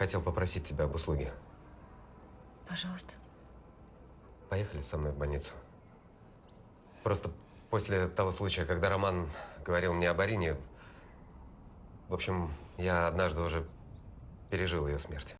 хотел попросить тебя об услуге. Пожалуйста. Поехали со мной в больницу. Просто после того случая, когда Роман говорил мне об Арине, в общем, я однажды уже пережил ее смерть.